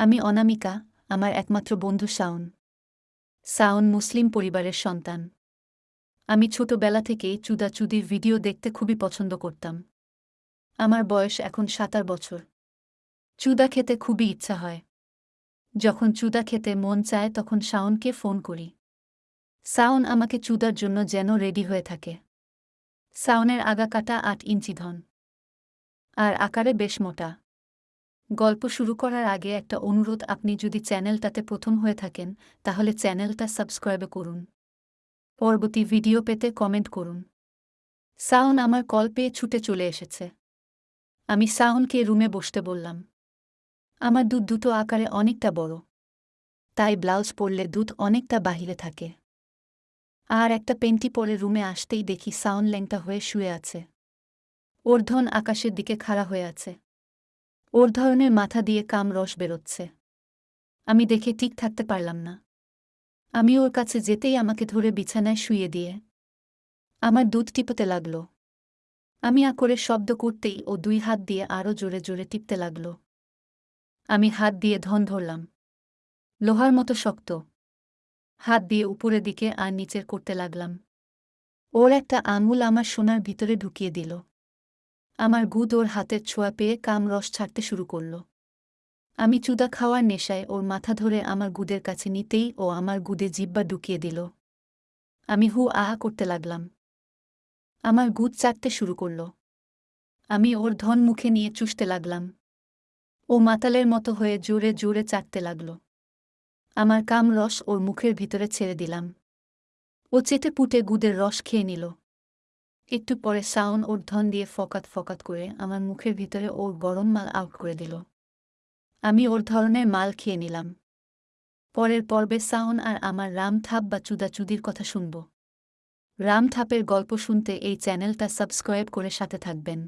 আমি অনামিকা, আমার একমাত্র বন্ধু শাওন। শাওন মুসলিম পরিবারের সন্তান। আমি ছোটবেলা থেকেই চুদাচুদির ভিডিও দেখতে খুবই পছন্দ করতাম। আমার বয়স এখন সাতার বছর। চুদা খেতে খুবই ইচ্ছা হয়। যখন চুদা খেতে মন চায় তখন শাওনকে ফোন করি। শাওন আমাকে চুদার জন্য যেন রেডি হয়ে থাকে। শাওনের আগা কাটা আট ইঞ্চি ধন। আর আকারে বেশ মোটা। গল্প শুরু করার আগে একটা অনুরোধ, আপনি যদি চ্যানেলটাতে প্রথম হয়ে থাকেন, তাহলে চ্যানেলটা সাবস্ক্রাইব করুন। পরবর্তী ভিডিও পেতে কমেন্ট করুন। সাউন আমার কল পেয়ে ছুটে চলে এসেছে। আমি সাউনকে রুমে বসতে বললাম। আমার দুধ দুটো আকারে অনেকটা বড়। তাই ব্লাউজ পরলে দুধ অনেকটা বাহিরে থাকে। আর একটা পেন্টি পরে রুমে আসতেই দেখি সাউন ল্যাংটা হয়ে শুয়ে আছে। ওর ধন আকাশের দিকে খাড়া হয়ে আছে। ওর ধরনের মাথা দিয়ে কাম রস বেরোচ্ছে। আমি দেখে ঠিক থাকতে পারলাম না। আমি ওর কাছে যেতেই আমাকে ধরে বিছানায় শুয়ে দিয়ে আমার দুধ টিপতে লাগল। আমি আ করে শব্দ করতেই ও দুই হাত দিয়ে আরও জোরে জোরে টিপতে লাগল। আমি হাত দিয়ে ধন ধরলাম। লোহার মতো শক্ত। হাত দিয়ে উপরের দিকে আর নিচের করতে লাগলাম। ওর একটা আঙুল আমার সোনার ভিতরে ঢুকিয়ে দিল। আমার গুদ ওর হাতের ছোঁয়া পেয়ে কাম রস ছাড়তে শুরু করল। আমি চুদা খাওয়ার নেশায় ওর মাথা ধরে আমার গুদের কাছে নিতেই ও আমার গুদে জিব্বা ঢুকিয়ে দিল। আমি হু আহা করতে লাগলাম। আমার গুদ চাটতে শুরু করল। আমি ওর ধন মুখে নিয়ে চুষতে লাগলাম। ও মাতালের মতো হয়ে জোরে জোরে চাটতে লাগল। আমার কাম রস ওর মুখের ভিতরে ছেড়ে দিলাম। ও চেটে পুটে গুদের রস খেয়ে নিল। একটু পরে সাউন ওর ধন দিয়ে ফকাত ফকাত করে আমার মুখের ভিতরে ওর গরম মাল আউট করে দিল। আমি ওর ধরনের মাল খেয়ে নিলাম। পরের পর্বে সাউন আর আমার রাম থাপ বা চুদাচুদির কথা শুনব। রাম থাপের গল্প শুনতে এই চ্যানেলটা সাবস্ক্রাইব করে সাথে থাকবেন।